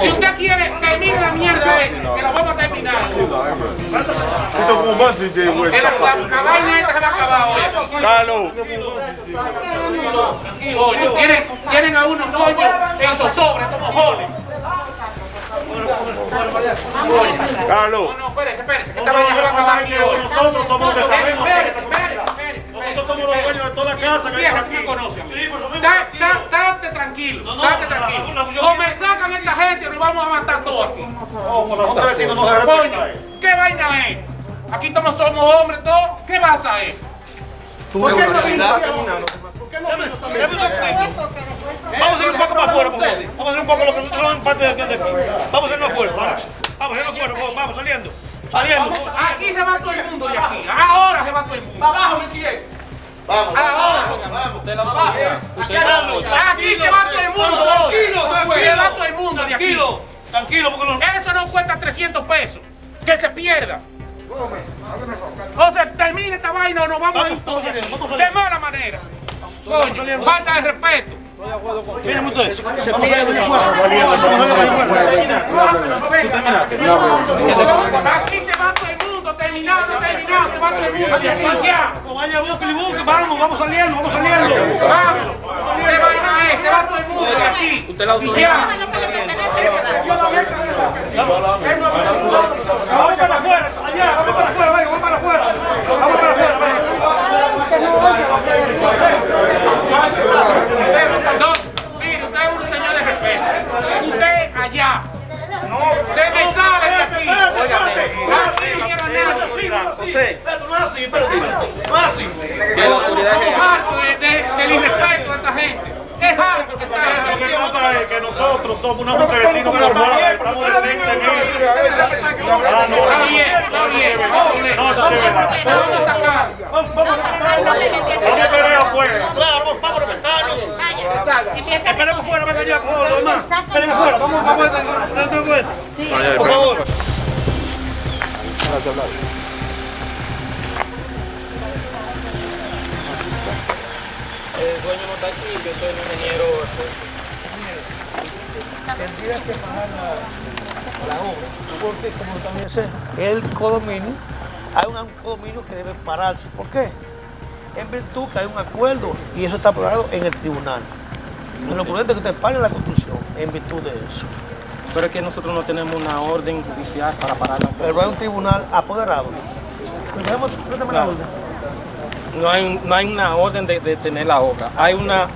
Si usted quiere, termine la mierda esa, que la vamos a terminar. Esto como más de la, vaina esta se va a acabar hoy. Carlos. Coño, tienen, tienen a uno, coño, en zozobra, estos mojones. Carlos. No, no, espérese, espérese, que esta vaina se va a acabar aquí hoy. Nosotros somos los que sabemos. Espérese, espérese, espérese. Nosotros somos los dueños de toda la casa Vieja, aquí. tú me conoces. Sí, por supuesto. Da- da- Date tranquilo, tranquilo. O me sacan esta gente y nos vamos a matar todos aquí. La no Coño. ¿qué vaina es? Aquí todos somos hombres todos. ¿Qué pasa es? ¿Por qué no vino? Vamos a ir un poco para afuera, por. Vamos a ir un poco lo que son parte de de aquí. Vamos a irnos afuera, vamos. Vamos a irnos afuera, por vamos saliendo. Saliendo. Aquí se va todo el mundo de aquí. Ahora se va todo el mundo. Abajo, me sigue. Ahora. Aquí se va todo el mundo. Tranquilo, Se va todo el mundo de aquí. Tranquilo, tranquilo, porque. Eso no cuesta 300 pesos. Que se pierda. O se termine esta vaina o nos vamos a ir todos de. De mala manera. Coño, falta de respeto. Miren ustedes. Aquí se va todo Terminado, terminado. Se va todo el mundo. Vaya, vamos, vamos saliendo, vamos saliendo. ¿Qué vaina es? Se va todo el mundo de aquí. Y ya. Vamos para afuera, allá, vamos para afuera, vamos para afuera. Vamos para afuera, venga. Espérate, no es así, espérate, no es así. Estamos hartos de- de- del irrespeto de esta gente. Es harto que se Lo está que pasa es que nosotros somos una junta de vecinos formada, estamos de 20 mil. Ah, no, Está bien, está bien. no, Vamos está de verdad. a sacar. Vamos, vamos, Vamos a esperar afuera. claro, vamos, vamos a respetarnos. Esperemos fuera, venga ya, por favor, lo demás. Esperen afuera, vamos, vamos, dando vuelta. Por favor. El dueño no está aquí, yo soy el ingeniero. Tendría que pagar la, la obra. Porque como también sé, el condominio, hay un condominio que debe pararse. ¿Por qué? En virtud que hay un acuerdo y eso está aprobado en el tribunal. En lo prudente es que usted pague la construcción en virtud de eso. Pero es que nosotros no tenemos una orden judicial para parar la Pero hay un tribunal apoderado. Pues la orden. No hay, no hay una orden de, de tener la obra. Hay una...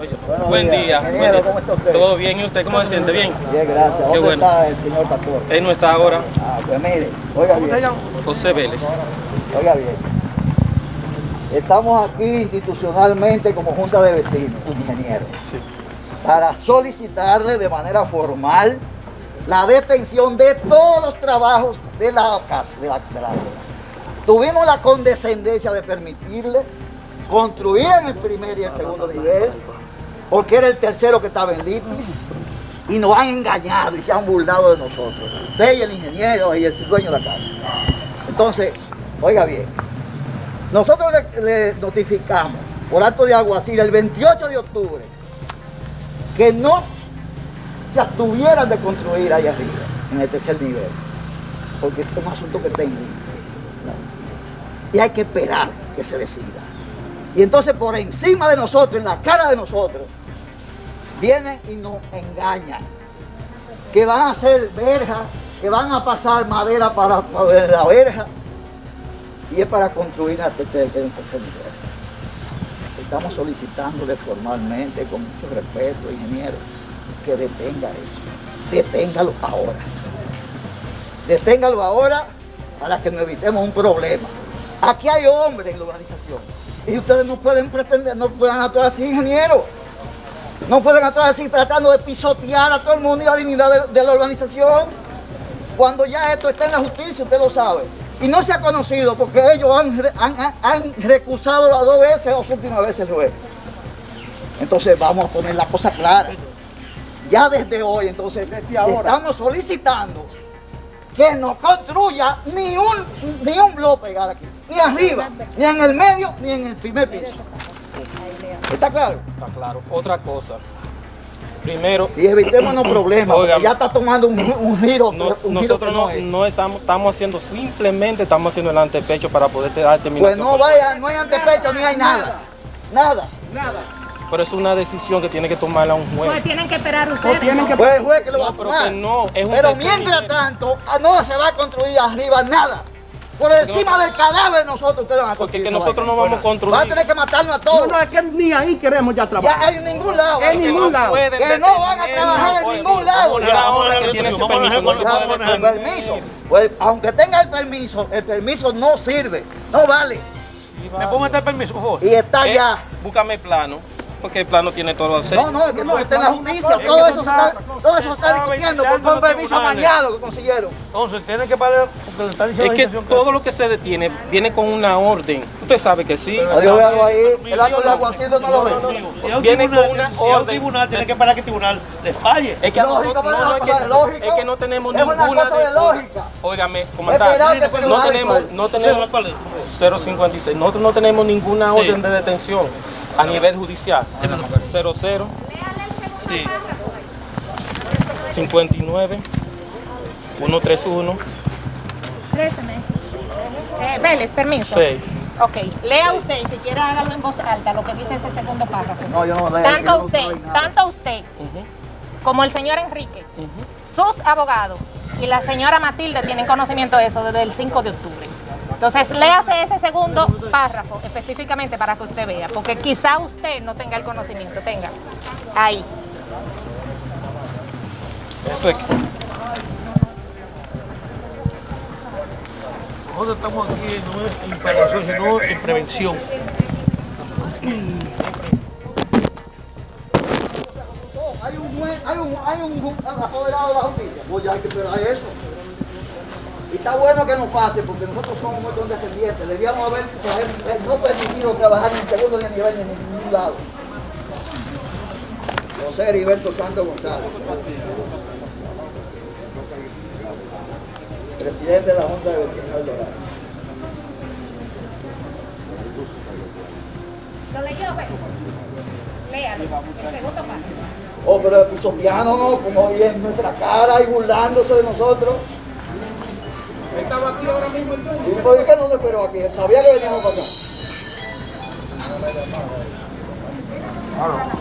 Oye, buen día. buen Ingeniero, día. ¿cómo está usted? ¿Todo bien? ¿Y usted cómo se siente? ¿Bien? Bien, gracias. Qué ¿Dónde bueno. está el señor pastor? Él no está ahora. Ah, pues mire, oiga bien, José Vélez. oiga bien. Estamos aquí institucionalmente como Junta de Vecinos, ingeniero, para solicitarle de manera formal la detención de todos los trabajos de la casa, de la, de la obra. Tuvimos la condescendencia de permitirle construir en el primer y el segundo nivel, porque era el tercero que estaba en línea, y nos han engañado y se han burlado de nosotros. Usted y el ingeniero y el dueño de la casa. Entonces, oiga bien, nosotros le, notificamos por acto de alguacil el 28 de octubre que no se abstuvieran de construir ahí arriba, en el tercer nivel, porque es un asunto que está en. ¿no? Y hay que esperar que se decida. Y entonces por encima de nosotros, en la cara de nosotros, vienen y nos engañan. Que van a hacer verja, que van a pasar madera para, la verja. Y es para construir la tercer, el tercer nivel. Estamos solicitándole formalmente, con mucho respeto, ingeniero, que detenga eso. Deténgalo ahora. Deténgalo ahora para que nos evitemos un problema. Aquí hay hombres en la organización. Y ustedes no pueden pretender, no pueden actuar así, ingeniero. No pueden actuar así tratando de pisotear a todo el mundo y la dignidad de, de la organización. Cuando ya esto está en la justicia, usted lo sabe. Y no se ha conocido porque ellos han, han- han- recusado las dos veces, las últimas veces el juez. Entonces vamos a poner la cosa clara. Ya desde hoy, entonces, estamos solicitando que no construya ni un, ni un bloque pegado aquí. Ni arriba, ni en el medio, ni en el primer piso. ¿Está claro? Está claro. Otra cosa. Primero, Y evitémonos problemas, porque ya está tomando un, un giro, no- un giro nosotros que no, es. no estamos, estamos haciendo, simplemente estamos haciendo el antepecho para poder dar Pues terminación. no vaya, no hay antepecho ni hay nada. Nada. Pero es una decisión que tiene que tomarla un juez. Pues tienen que esperar ustedes. Pues el juez que lo va a No, pero tomar. que no, es un Pero mientras tanto, ah, no se va a construir arriba nada. Por encima del cadáver de nosotros ustedes van a Porque construir. que esa nosotros no vamos a Va a construir. tener que matarnos a todos. No, es que ni ahí queremos ya Ya trabajar. en ningún lado. En ningún lado. Que no van a trabajar en no ningún lado. Ya. a no Ya, el permiso. Pues aunque tenga el permiso, el permiso no sirve. No vale. Sí, ¿Me puedo meter permiso, por favor? Y está Eh, ya. Búscame el plano, porque el plano tiene todo el No, no, es que todo está en la justicia. Todo eso está, todo eso se está discutiendo por fue un permiso amañado que consiguieron. Entonces, tienen que pagar porque están diciendo Es que todo lo que se detiene viene con una orden. Usted sabe que sí. Yo veo ahí, el acto de aguacero no lo ve. Si a un Viene con tribunal, una orden. tribunal tiene que parar que el tribunal le falle. Es que Lógico, no, es, que, Lógico. es que no tenemos Es una ninguna cosa de lógica. Óigame, pero no tenemos, no tenemos ¿cuál es? 056. Nosotros no tenemos ninguna orden de detención a nivel judicial. 00 Sí. 59 131 Préstame. Eh, Vélez, permiso. 6. Ok, lea usted y si quiere hágalo en voz alta lo que dice ese segundo párrafo. No, yo no leo. Tanto usted, tanto usted como el señor Enrique, sus abogados y la señora Matilde tienen conocimiento de eso desde el 5 de octubre. Entonces, léase ese segundo párrafo específicamente para que usted vea, porque quizá usted no tenga el conocimiento, tenga. Ahí. Eso es que- Nosotros estamos aquí no es en prevención, sino en prevención. Hay un, juez- hay un, hay un apoderado de la justicia. Pues ya hay que esperar eso. Y está bueno que nos pase porque nosotros somos muy condescendientes. Debíamos haber haber no permitido trabajar ni en segundo ni en nivel ni en ningún lado. José Heriberto Santos González. Presidente de la Junta de Vecinos del Doral. ¿Lo leyó, Vélez? Léalo, el segundo párrafo. Oh, pero puso piano, ¿no? Como ahí en nuestra cara y burlándose de nosotros. ¿Y por qué no lo esperó aquí? Él sabía que veníamos para acá. Se